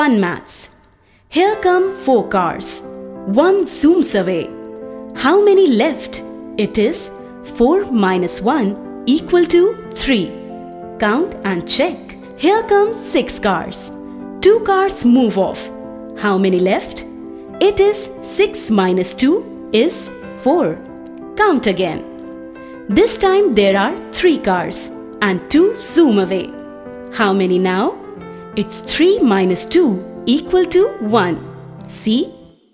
Fun maths. Here come four cars. One zooms away. How many left? It is 4 minus 1 equal to 3. Count and check. Here come six cars. Two cars move off. How many left? It is 6 minus 2 is 4. Count again. This time there are three cars and two zoom away. How many now? It's 3 minus 2 equal to 1. See?